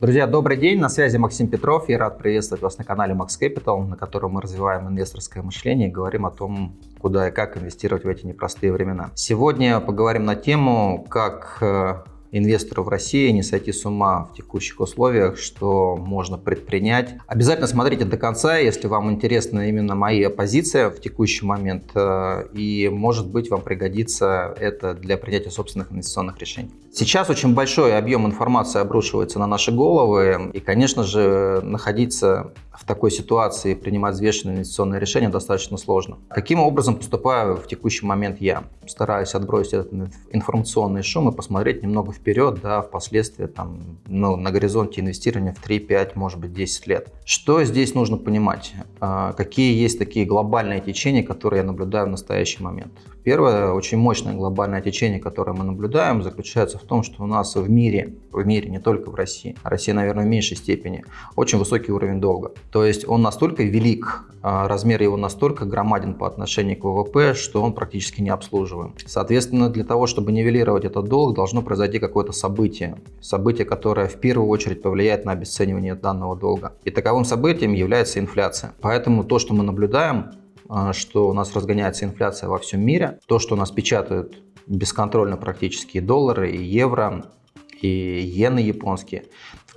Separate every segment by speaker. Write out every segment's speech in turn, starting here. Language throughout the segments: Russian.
Speaker 1: Друзья, добрый день, на связи Максим Петров. Я рад приветствовать вас на канале Max Capital, на котором мы развиваем инвесторское мышление и говорим о том, куда и как инвестировать в эти непростые времена. Сегодня поговорим на тему, как э, инвестору в России не сойти с ума в текущих условиях, что можно предпринять. Обязательно смотрите до конца, если вам интересна именно моя позиция в текущий момент, э, и может быть вам пригодится это для принятия собственных инвестиционных решений. Сейчас очень большой объем информации обрушивается на наши головы, и, конечно же, находиться в такой ситуации принимать взвешенные инвестиционные решения достаточно сложно. Каким образом поступаю в текущий момент я? Стараюсь отбросить этот информационный шум и посмотреть немного вперед, да, впоследствии там, ну, на горизонте инвестирования в 3, 5, может быть 10 лет. Что здесь нужно понимать? А, какие есть такие глобальные течения, которые я наблюдаю в настоящий момент? Первое, очень мощное глобальное течение, которое мы наблюдаем, заключается в том, что у нас в мире, в мире, не только в России, а Россия, наверное, в меньшей степени, очень высокий уровень долга. То есть он настолько велик, а, размер его настолько громаден по отношению к ВВП, что он практически не обслуживаем. Соответственно, для того, чтобы нивелировать этот долг, должно произойти какое-то событие. Событие, которое в первую очередь повлияет на обесценивание данного долга. И таковым событием является инфляция. Поэтому то, что мы наблюдаем, а, что у нас разгоняется инфляция во всем мире, то, что у нас печатают бесконтрольно практически доллары, и евро, и иены японские.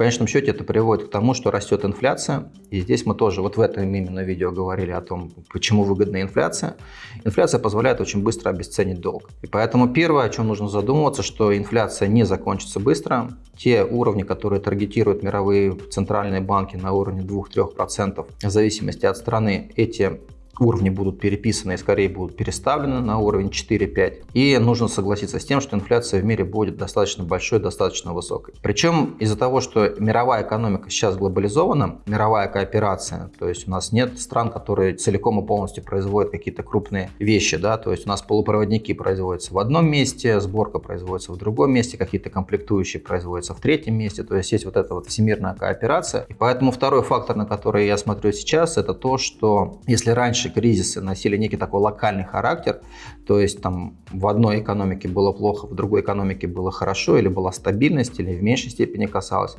Speaker 1: Конечном счете это приводит к тому, что растет инфляция. И здесь мы тоже вот в этом именно видео говорили о том, почему выгодна инфляция. Инфляция позволяет очень быстро обесценить долг. И поэтому первое, о чем нужно задумываться, что инфляция не закончится быстро. Те уровни, которые таргетируют мировые центральные банки на уровне 2-3%, в зависимости от страны, эти уровни будут переписаны и скорее будут переставлены на уровень 4-5. И нужно согласиться с тем, что инфляция в мире будет достаточно большой, достаточно высокой. Причем из-за того, что мировая экономика сейчас глобализована, мировая кооперация, то есть у нас нет стран, которые целиком и полностью производят какие-то крупные вещи, да, то есть у нас полупроводники производятся в одном месте, сборка производится в другом месте, какие-то комплектующие производятся в третьем месте, то есть есть вот эта вот всемирная кооперация. И поэтому второй фактор, на который я смотрю сейчас, это то, что если раньше кризисы носили некий такой локальный характер, то есть там в одной экономике было плохо, в другой экономике было хорошо, или была стабильность, или в меньшей степени касалось,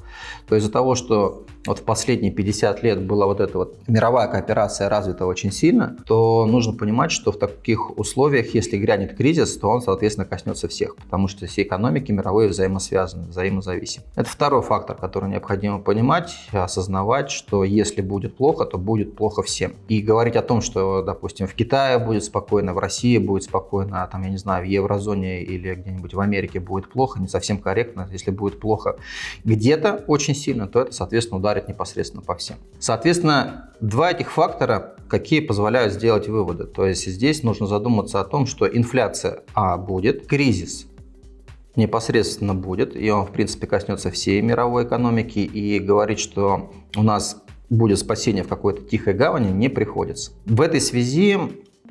Speaker 1: то из-за того, что вот в последние 50 лет была вот эта вот мировая кооперация развита очень сильно, то нужно понимать, что в таких условиях, если грянет кризис, то он, соответственно, коснется всех, потому что все экономики мировые взаимосвязаны, взаимозависимы. Это второй фактор, который необходимо понимать, осознавать, что если будет плохо, то будет плохо всем. И говорить о том, что что, допустим, в Китае будет спокойно, в России будет спокойно, а там, я не знаю, в еврозоне или где-нибудь в Америке будет плохо, не совсем корректно. Если будет плохо где-то очень сильно, то это, соответственно, ударит непосредственно по всем. Соответственно, два этих фактора, какие позволяют сделать выводы. То есть здесь нужно задуматься о том, что инфляция, а, будет, кризис, непосредственно будет, и он, в принципе, коснется всей мировой экономики, и говорить, что у нас будет спасение в какой-то тихой гавани, не приходится. В этой связи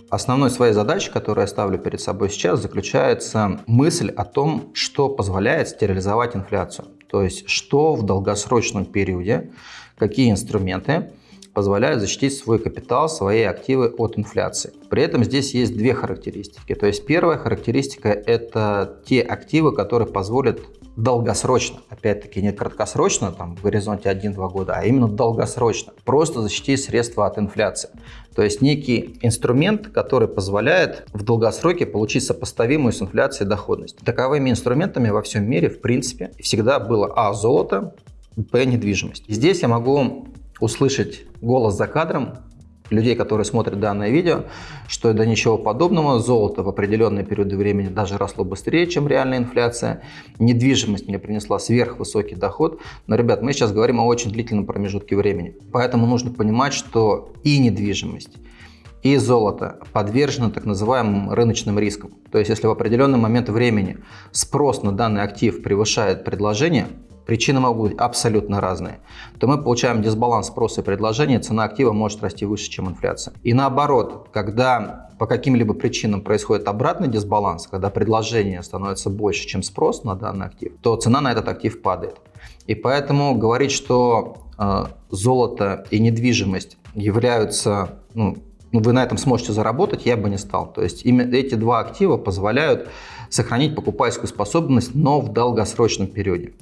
Speaker 1: основной своей задачей, которую я ставлю перед собой сейчас, заключается мысль о том, что позволяет стерилизовать инфляцию. То есть, что в долгосрочном периоде, какие инструменты позволяют защитить свой капитал, свои активы от инфляции. При этом здесь есть две характеристики. То есть первая характеристика – это те активы, которые позволят долгосрочно, опять-таки не краткосрочно, там в горизонте 1-2 года, а именно долгосрочно, просто защитить средства от инфляции. То есть некий инструмент, который позволяет в долгосроке получить сопоставимую с инфляцией доходность. Таковыми инструментами во всем мире, в принципе, всегда было А – золото, Б – недвижимость. Здесь я могу услышать голос за кадром людей, которые смотрят данное видео, что до ничего подобного. Золото в определенные периоды времени даже росло быстрее, чем реальная инфляция. Недвижимость мне принесла сверхвысокий доход. Но, ребят, мы сейчас говорим о очень длительном промежутке времени. Поэтому нужно понимать, что и недвижимость, и золото подвержено так называемым рыночным рискам. То есть, если в определенный момент времени спрос на данный актив превышает предложение, причины могут быть абсолютно разные, то мы получаем дисбаланс спроса и предложения, цена актива может расти выше, чем инфляция. И наоборот, когда по каким-либо причинам происходит обратный дисбаланс, когда предложение становится больше, чем спрос на данный актив, то цена на этот актив падает. И поэтому говорить, что э, золото и недвижимость являются, ну, вы на этом сможете заработать, я бы не стал. То есть именно эти два актива позволяют сохранить покупательскую способность, но в долгосрочном периоде.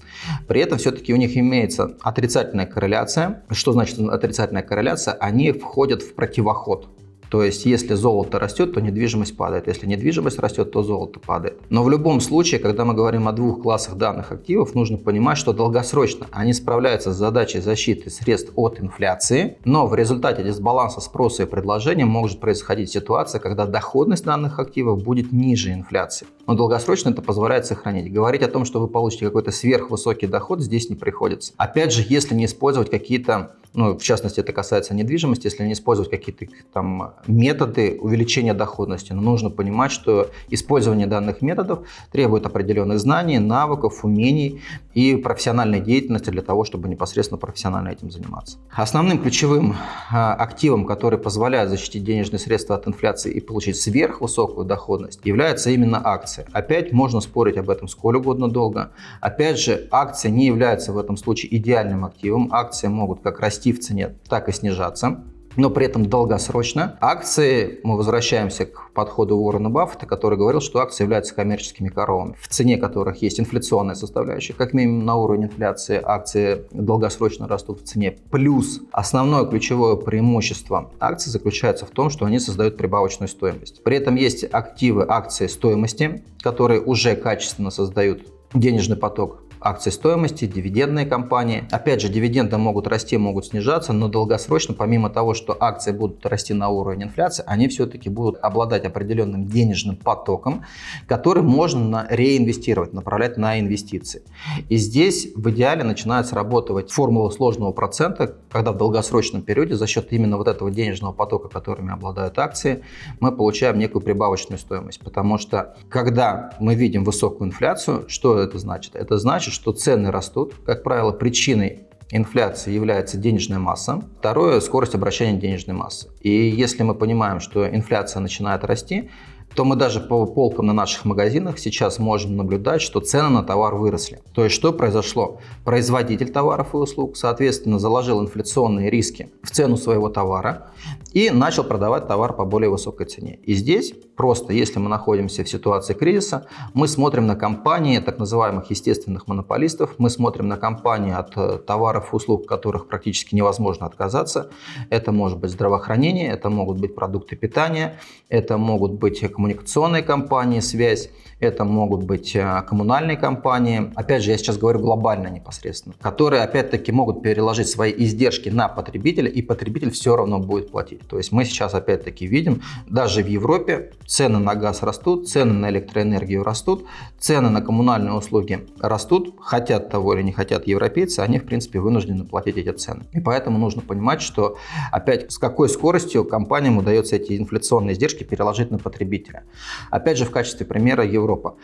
Speaker 1: При этом все-таки у них имеется отрицательная корреляция. Что значит отрицательная корреляция? Они входят в противоход. То есть, если золото растет, то недвижимость падает. Если недвижимость растет, то золото падает. Но в любом случае, когда мы говорим о двух классах данных активов, нужно понимать, что долгосрочно они справляются с задачей защиты средств от инфляции, но в результате дисбаланса спроса и предложения может происходить ситуация, когда доходность данных активов будет ниже инфляции. Но долгосрочно это позволяет сохранить. Говорить о том, что вы получите какой-то сверхвысокий доход, здесь не приходится. Опять же, если не использовать какие-то ну, в частности, это касается недвижимости, если не использовать какие-то там методы увеличения доходности. Но нужно понимать, что использование данных методов требует определенных знаний, навыков, умений и профессиональной деятельности для того, чтобы непосредственно профессионально этим заниматься. Основным ключевым а, активом, который позволяет защитить денежные средства от инфляции и получить сверхвысокую доходность, является именно акции. Опять можно спорить об этом сколь угодно долго. Опять же, акции не являются в этом случае идеальным активом. Акции могут как расти расти в цене, так и снижаться но при этом долгосрочно. Акции, мы возвращаемся к подходу Уоррена Баффета, который говорил, что акции являются коммерческими коровами, в цене которых есть инфляционная составляющая. Как минимум на уровне инфляции акции долгосрочно растут в цене. Плюс основное ключевое преимущество акций заключается в том, что они создают прибавочную стоимость. При этом есть активы акции стоимости, которые уже качественно создают денежный поток акции стоимости, дивидендные компании. Опять же, дивиденды могут расти, могут снижаться, но долгосрочно, помимо того, что акции будут расти на уровень инфляции, они все-таки будут обладать определенным денежным потоком, который можно реинвестировать, направлять на инвестиции. И здесь в идеале начинает срабатывать формула сложного процента, когда в долгосрочном периоде за счет именно вот этого денежного потока, которыми обладают акции, мы получаем некую прибавочную стоимость. Потому что когда мы видим высокую инфляцию, что это значит? Это значит, значит, что цены растут. Как правило, причиной инфляции является денежная масса. Второе – скорость обращения денежной массы. И если мы понимаем, что инфляция начинает расти, то мы даже по полкам на наших магазинах сейчас можем наблюдать, что цены на товар выросли. То есть что произошло? Производитель товаров и услуг, соответственно, заложил инфляционные риски в цену своего товара и начал продавать товар по более высокой цене. И здесь просто, если мы находимся в ситуации кризиса, мы смотрим на компании так называемых естественных монополистов, мы смотрим на компании от э, товаров и услуг, которых практически невозможно отказаться. Это может быть здравоохранение, это могут быть продукты питания, это могут быть коммуникационные компании, связь, это могут быть э, коммунальные компании. Опять же, я сейчас говорю глобально непосредственно, которые опять-таки могут переложить свои издержки на потребителя, и потребитель все равно будет платить. То есть мы сейчас опять-таки видим, даже в Европе цены на газ растут, цены на электроэнергию растут, цены на коммунальные услуги растут, хотят того или не хотят европейцы, они в принципе вынуждены платить эти цены. И поэтому нужно понимать, что опять с какой скоростью компаниям удается эти инфляционные издержки переложить на потребителя. Опять же, в качестве примера Европа.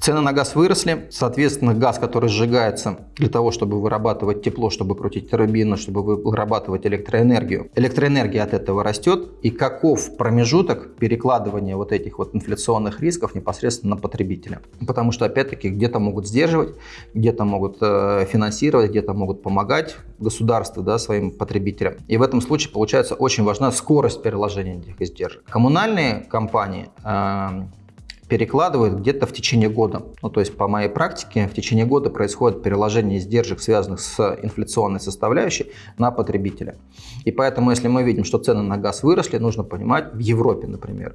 Speaker 1: Цены на газ выросли, соответственно, газ, который сжигается для того, чтобы вырабатывать тепло, чтобы крутить турбину, чтобы вырабатывать электроэнергию. Электроэнергия от этого растет, и каков промежуток перекладывания вот этих вот инфляционных рисков непосредственно на потребителя. Потому что, опять-таки, где-то могут сдерживать, где-то могут э, финансировать, где-то могут помогать государству да, своим потребителям. И в этом случае, получается, очень важна скорость переложения этих издержек. Коммунальные компании э, перекладывают где-то в течение года. Ну, то есть по моей практике в течение года происходит переложение издержек, связанных с инфляционной составляющей, на потребителя. И поэтому, если мы видим, что цены на газ выросли, нужно понимать, в Европе, например,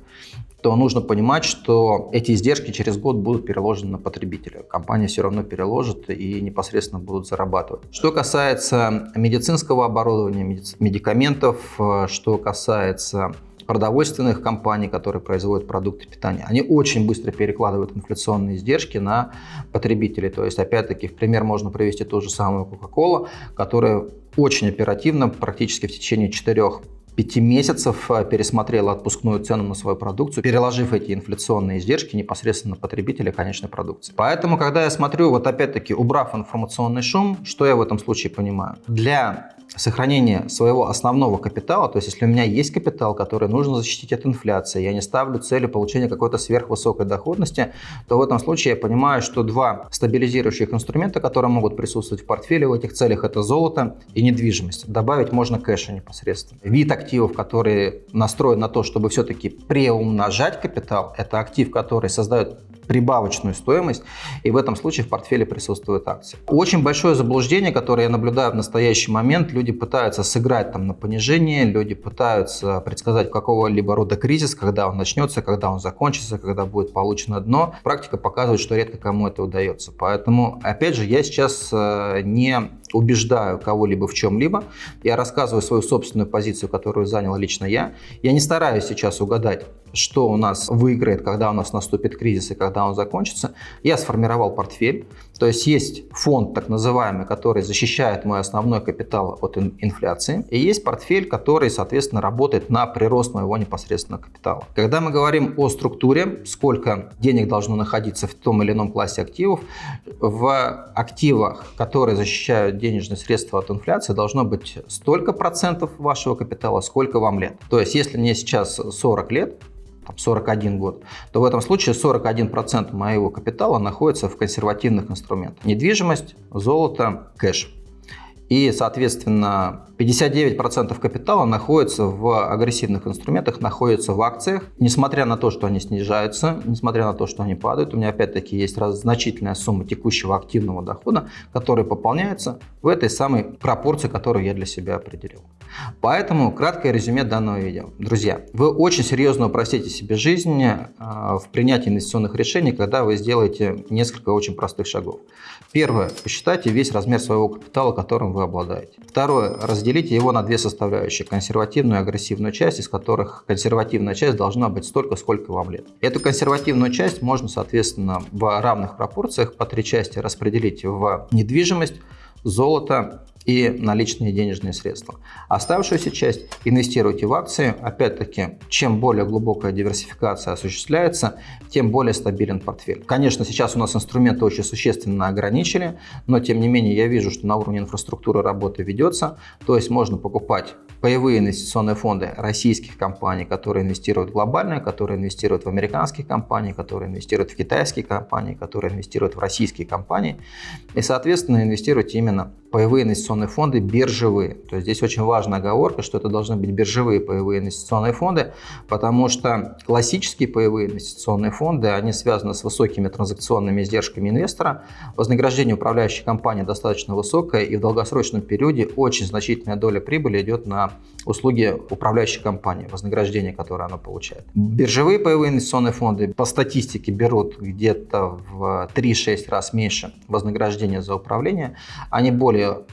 Speaker 1: то нужно понимать, что эти издержки через год будут переложены на потребителя. Компания все равно переложит и непосредственно будут зарабатывать. Что касается медицинского оборудования, медикаментов, э, что касается продовольственных компаний, которые производят продукты питания, они очень быстро перекладывают инфляционные издержки на потребителей. То есть, опять-таки, в пример можно привести ту же самую Coca-Cola, которая очень оперативно, практически в течение 4 5 месяцев э, пересмотрела отпускную цену на свою продукцию, переложив эти инфляционные издержки непосредственно на потребителя конечной продукции. Поэтому, когда я смотрю, вот опять-таки, убрав информационный шум, что я в этом случае понимаю? Для сохранение своего основного капитала, то есть если у меня есть капитал, который нужно защитить от инфляции, я не ставлю цели получения какой-то сверхвысокой доходности, то в этом случае я понимаю, что два стабилизирующих инструмента, которые могут присутствовать в портфеле в этих целях, это золото и недвижимость. Добавить можно кэша непосредственно. Вид активов, который настроен на то, чтобы все-таки преумножать капитал, это актив, который создает прибавочную стоимость, и в этом случае в портфеле присутствуют акции. Очень большое заблуждение, которое я наблюдаю в настоящий момент, люди пытаются сыграть там на понижение, люди пытаются предсказать какого-либо рода кризис, когда он начнется, когда он закончится, когда будет получено дно. Практика показывает, что редко кому это удается. Поэтому, опять же, я сейчас э, не убеждаю кого-либо в чем-либо, я рассказываю свою собственную позицию, которую занял лично я. Я не стараюсь сейчас угадать, что у нас выиграет, когда у нас наступит кризис и когда он закончится. Я сформировал портфель, то есть есть фонд так называемый, который защищает мой основной капитал от инфляции, и есть портфель, который, соответственно, работает на прирост моего непосредственного капитала. Когда мы говорим о структуре, сколько денег должно находиться в том или ином классе активов, в активах, которые защищают денежные средства от инфляции, должно быть столько процентов вашего капитала, сколько вам лет. То есть, если мне сейчас 40 лет, 41 год, то в этом случае 41% моего капитала находится в консервативных инструментах. Недвижимость, золото, кэш. И, соответственно, 59% капитала находится в агрессивных инструментах, находится в акциях. Несмотря на то, что они снижаются, несмотря на то, что они падают, у меня опять-таки есть раз, значительная сумма текущего активного дохода, который пополняется в этой самой пропорции, которую я для себя определил. Поэтому краткое резюме данного видео. Друзья, вы очень серьезно упростите себе жизнь а, в принятии инвестиционных решений, когда вы сделаете несколько очень простых шагов. Первое. Посчитайте весь размер своего капитала, которым вы обладаете. Второе. Разделите его на две составляющие. Консервативную и агрессивную часть, из которых консервативная часть должна быть столько, сколько вам лет. Эту консервативную часть можно, соответственно, в равных пропорциях по три части распределить в недвижимость, золото и наличные денежные средства. Оставшуюся часть инвестируйте в акции. Опять-таки, чем более глубокая диверсификация осуществляется, тем более стабилен портфель. Конечно, сейчас у нас инструменты очень существенно ограничили, но тем не менее я вижу, что на уровне инфраструктуры работа ведется. То есть можно покупать паевые инвестиционные фонды российских компаний, которые инвестируют глобально, которые инвестируют в американские компании, которые инвестируют в китайские компании, которые инвестируют в российские компании. И, соответственно, инвестируйте именно паевые инвестиционные фонды биржевые. То есть здесь очень важная оговорка, что это должны быть биржевые паевые инвестиционные фонды, потому что классические паевые инвестиционные фонды, они связаны с высокими транзакционными издержками инвестора. Вознаграждение управляющей компании достаточно высокое, и в долгосрочном периоде очень значительная доля прибыли идет на услуги управляющей компании, вознаграждение, которое она получает. Биржевые паевые инвестиционные фонды по статистике берут где-то в 3-6 раз меньше вознаграждения за управление. Они более более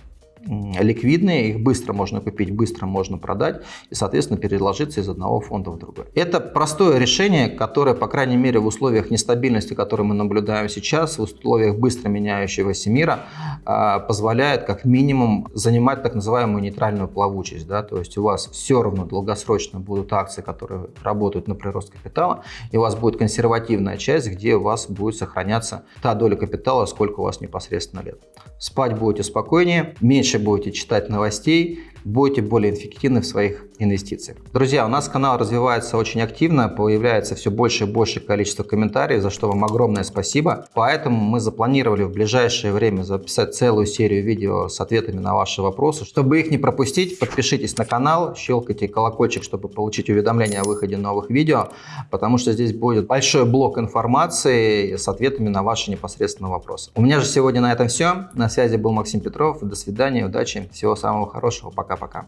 Speaker 1: ликвидные, их быстро можно купить, быстро можно продать и, соответственно, переложиться из одного фонда в другой. Это простое решение, которое, по крайней мере, в условиях нестабильности, которые мы наблюдаем сейчас, в условиях быстро меняющегося мира, а, позволяет как минимум занимать так называемую нейтральную плавучесть. Да? То есть у вас все равно долгосрочно будут акции, которые работают на прирост капитала, и у вас будет консервативная часть, где у вас будет сохраняться та доля капитала, сколько у вас непосредственно лет. Спать будете спокойнее, меньше будете читать новостей, будете более эффективны в своих инвестициях. Друзья, у нас канал развивается очень активно, появляется все больше и больше количество комментариев, за что вам огромное спасибо. Поэтому мы запланировали в ближайшее время записать целую серию видео с ответами на ваши вопросы. Чтобы их не пропустить, подпишитесь на канал, щелкайте колокольчик, чтобы получить уведомления о выходе новых видео, потому что здесь будет большой блок информации с ответами на ваши непосредственные вопросы. У меня же сегодня на этом все. На связи был Максим Петров. До свидания, удачи, всего самого хорошего. Пока. Пока-пока.